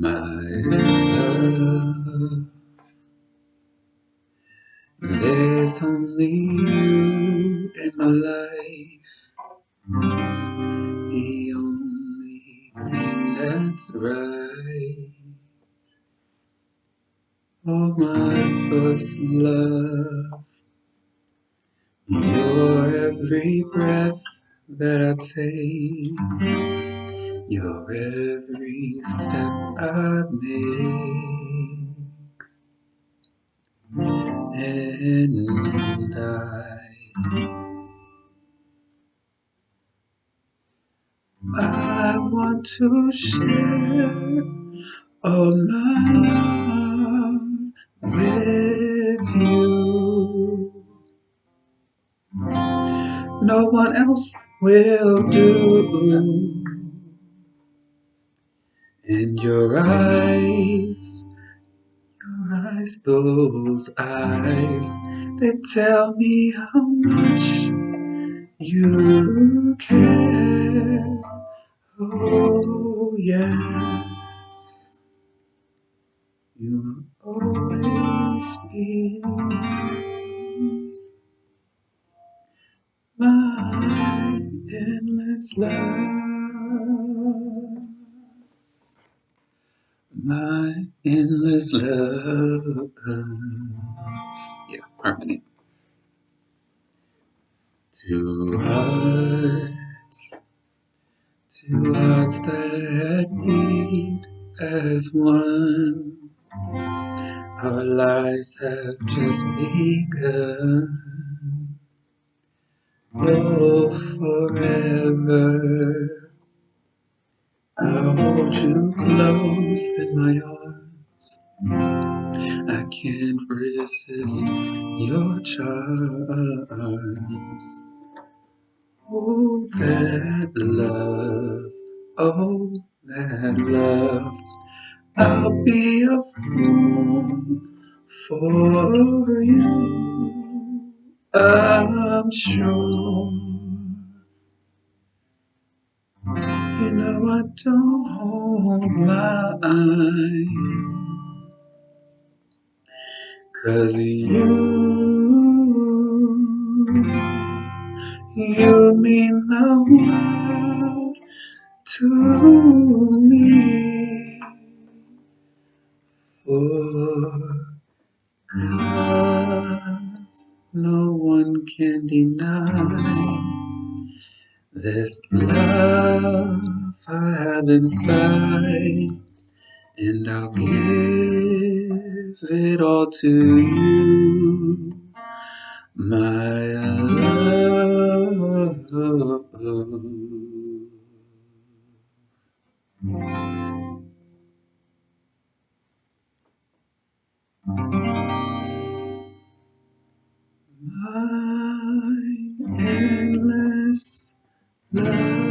my love. There's only you in my life, the only thing that's right. Oh, my first love, your every breath that I take your every step I make, and I, I want to share all my love with you. No one else will do. In your eyes, your eyes, those eyes, they tell me how much you care. Oh, yes, you'll always be my endless love. My endless love. Yeah, harmony. Two hearts, two hearts that beat as one. Our lives have just begun. Oh, forever. I'll hold you close in my arms. I can't resist your charms. Oh, that love, oh, that love. I'll be a fool for you. I'm sure. You know I don't hold mine Cause you, you mean the world to me. For cause no one can deny this love I have inside, and I'll give it all to you, my love. My endless love.